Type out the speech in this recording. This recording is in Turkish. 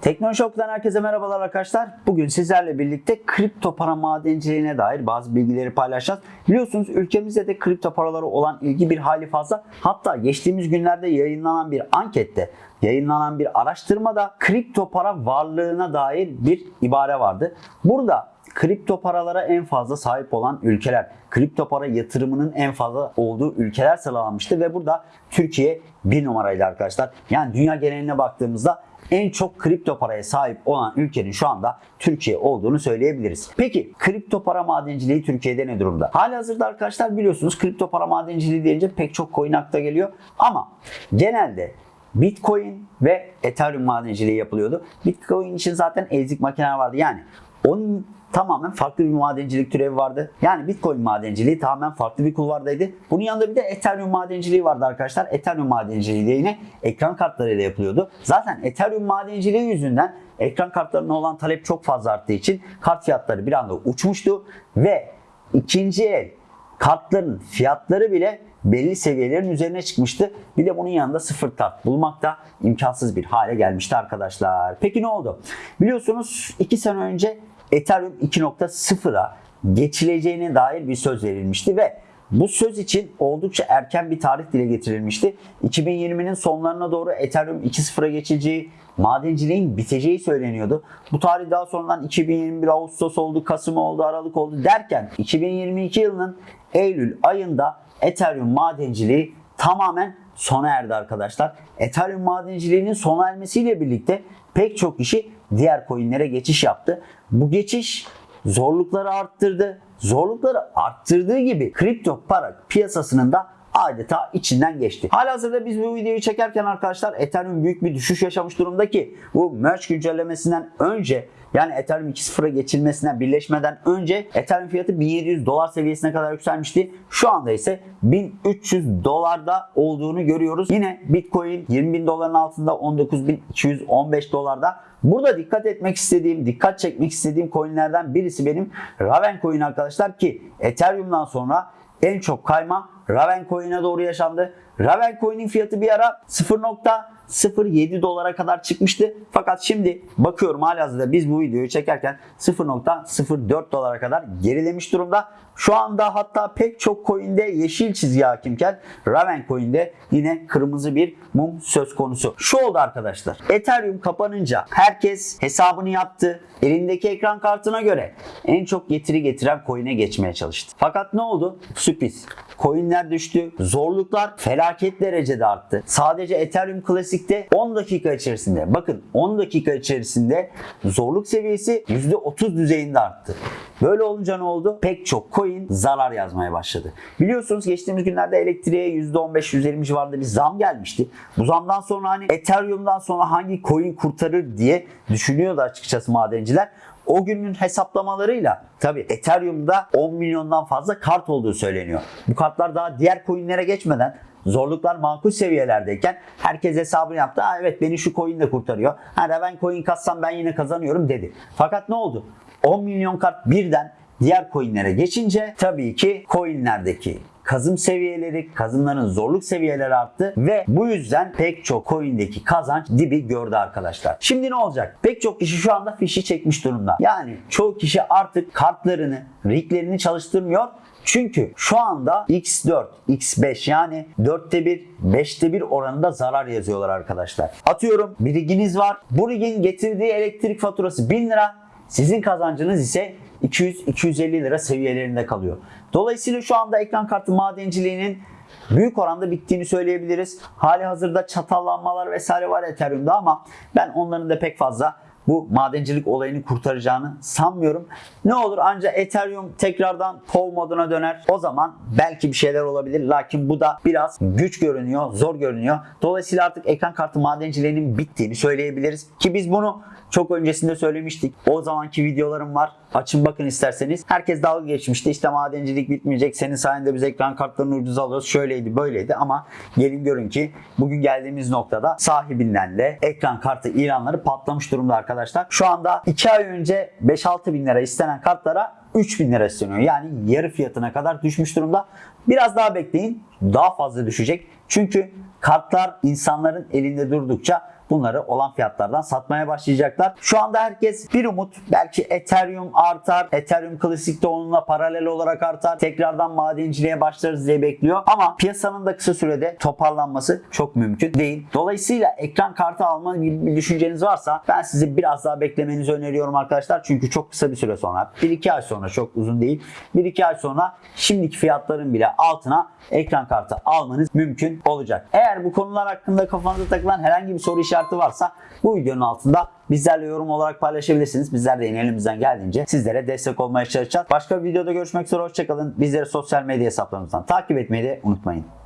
Teknoloji Okulu'dan herkese merhabalar arkadaşlar. Bugün sizlerle birlikte kripto para madenciliğine dair bazı bilgileri paylaşacağız. Biliyorsunuz ülkemizde de kripto paraları olan ilgi bir hali fazla. Hatta geçtiğimiz günlerde yayınlanan bir ankette, yayınlanan bir araştırmada kripto para varlığına dair bir ibare vardı. Burada kripto paralara en fazla sahip olan ülkeler, kripto para yatırımının en fazla olduğu ülkeler sıralanmıştı ve burada Türkiye bir numaraydı arkadaşlar. Yani dünya geneline baktığımızda en çok kripto paraya sahip olan ülkenin şu anda Türkiye olduğunu söyleyebiliriz. Peki kripto para madenciliği Türkiye'de ne durumda? Hali hazırda arkadaşlar biliyorsunuz kripto para madenciliği deyince pek çok coin akla geliyor ama genelde Bitcoin ve Ethereum madenciliği yapılıyordu. Bitcoin için zaten ezik makineler vardı. Yani onun tamamen farklı bir madencilik türevi vardı. Yani Bitcoin madenciliği tamamen farklı bir kulvardaydı. Bunun yanında bir de Ethereum madenciliği vardı arkadaşlar. Ethereum madenciliği de yine ekran kartlarıyla yapılıyordu. Zaten Ethereum madenciliği yüzünden ekran kartlarına olan talep çok fazla arttığı için kart fiyatları bir anda uçmuştu ve ikinci el kartların fiyatları bile belli seviyelerin üzerine çıkmıştı. Bir de bunun yanında sıfır kart bulmak da imkansız bir hale gelmişti arkadaşlar. Peki ne oldu? Biliyorsunuz 2 sene önce Ethereum 2.0'a geçileceğine dair bir söz verilmişti ve bu söz için oldukça erken bir tarih dile getirilmişti. 2020'nin sonlarına doğru Ethereum 2.0'a geçileceği, madenciliğin biteceği söyleniyordu. Bu tarih daha sonradan 2021 Ağustos oldu, Kasım oldu, Aralık oldu derken 2022 yılının Eylül ayında Ethereum madenciliği tamamen sona erdi arkadaşlar. Ethereum madenciliğinin sona ermesiyle birlikte pek çok kişi diğer coinlere geçiş yaptı. Bu geçiş zorlukları arttırdı. Zorlukları arttırdığı gibi kripto para piyasasının da adeta içinden geçti. Halihazırda biz bu videoyu çekerken arkadaşlar Ethereum büyük bir düşüş yaşamış durumda ki bu merge güncellemesinden önce yani Ethereum 2.0'a geçilmesinden birleşmeden önce Ethereum fiyatı 1700 dolar seviyesine kadar yükselmişti. Şu anda ise 1300 dolarda olduğunu görüyoruz. Yine Bitcoin 20 bin doların altında 19.215 dolarda. Burada dikkat etmek istediğim, dikkat çekmek istediğim coinlerden birisi benim Raven coin arkadaşlar ki Ethereum'dan sonra en çok kayma Raven coin'e doğru yaşandı. Raven coin'in fiyatı bir ara 0.07 dolara kadar çıkmıştı. Fakat şimdi bakıyorum halihazırda biz bu videoyu çekerken 0.04 dolara kadar gerilemiş durumda. Şu anda hatta pek çok coin'de yeşil çizgi hakimken Raven coin'de yine kırmızı bir mum söz konusu. Şu oldu arkadaşlar. Ethereum kapanınca herkes hesabını yaptı. Elindeki ekran kartına göre en çok getiri getiren coin'e geçmeye çalıştı. Fakat ne oldu? Sürpriz. Coin'ler düştü. Zorluklar felaket derecede arttı. Sadece Ethereum Classic'te 10 dakika içerisinde bakın 10 dakika içerisinde zorluk seviyesi %30 düzeyinde arttı. Böyle olunca ne oldu? Pek çok coin zarar yazmaya başladı. Biliyorsunuz geçtiğimiz günlerde elektriğe %15-%20 civarında bir zam gelmişti. Bu zamdan sonra hani Ethereum'dan sonra hangi coin kurtarır diye düşünüyordu açıkçası madenciler. O günün hesaplamalarıyla tabi Ethereum'da 10 milyondan fazla kart olduğu söyleniyor. Bu kartlar daha diğer coinlere geçmeden zorluklar makul seviyelerdeyken herkes hesabını yaptı. Ha evet beni şu coin de kurtarıyor. Ha Raven coin katsam ben yine kazanıyorum dedi. Fakat ne oldu? 10 milyon kart birden diğer coinlere geçince tabii ki coinlerdeki kazım seviyeleri, kazımların zorluk seviyeleri arttı ve bu yüzden pek çok coin'deki kazanç dibi gördü arkadaşlar. Şimdi ne olacak? Pek çok kişi şu anda fişi çekmiş durumda. Yani çoğu kişi artık kartlarını, riglerini çalıştırmıyor. Çünkü şu anda X4, X5 yani 4'te 1, 5'te 1 oranında zarar yazıyorlar arkadaşlar. Atıyorum bir riginiz var. Bu rigin getirdiği elektrik faturası 1000 lira. Sizin kazancınız ise 200-250 lira seviyelerinde kalıyor. Dolayısıyla şu anda ekran kartı madenciliğinin büyük oranda bittiğini söyleyebiliriz. Hali hazırda çatallanmalar vesaire var Ethereum'da ama ben onların da pek fazla bu madencilik olayını kurtaracağını sanmıyorum. Ne olur ancak Ethereum tekrardan POW moduna döner. O zaman belki bir şeyler olabilir. Lakin bu da biraz güç görünüyor, zor görünüyor. Dolayısıyla artık ekran kartı madenciliğinin bittiğini söyleyebiliriz. Ki biz bunu çok öncesinde söylemiştik. O zamanki videolarım var. Açın bakın isterseniz. Herkes dalga geçmişti. İşte madencilik bitmeyecek. Senin sayende biz ekran kartlarını ucuz alıyoruz. Şöyleydi böyleydi ama gelin görün ki bugün geldiğimiz noktada sahibinden de ekran kartı ilanları patlamış durumda arkadaşlar. Şu anda 2 ay önce 5-6 bin lira istenen kartlara 3 bin lira isteniyor. Yani yarı fiyatına kadar düşmüş durumda. Biraz daha bekleyin. Daha fazla düşecek. Çünkü kartlar insanların elinde durdukça bunları olan fiyatlardan satmaya başlayacaklar. Şu anda herkes bir umut belki Ethereum artar. Ethereum klasikte onunla paralel olarak artar. Tekrardan madenciliğe başlarız diye bekliyor. Ama piyasanın da kısa sürede toparlanması çok mümkün değil. Dolayısıyla ekran kartı alma gibi bir düşünceniz varsa ben size biraz daha beklemenizi öneriyorum arkadaşlar. Çünkü çok kısa bir süre sonra 1-2 ay sonra çok uzun değil. 1-2 ay sonra şimdiki fiyatların bile altına ekran kartı almanız mümkün olacak. Eğer bu konular hakkında kafanıza takılan herhangi bir soru işareti varsa bu videonun altında bizlerle yorum olarak paylaşabilirsiniz. Bizler de yine elimizden geldiğince sizlere destek olmaya çalışacağız. Başka bir videoda görüşmek üzere. Hoşçakalın. Bizleri sosyal medya hesaplarımızdan takip etmeyi de unutmayın.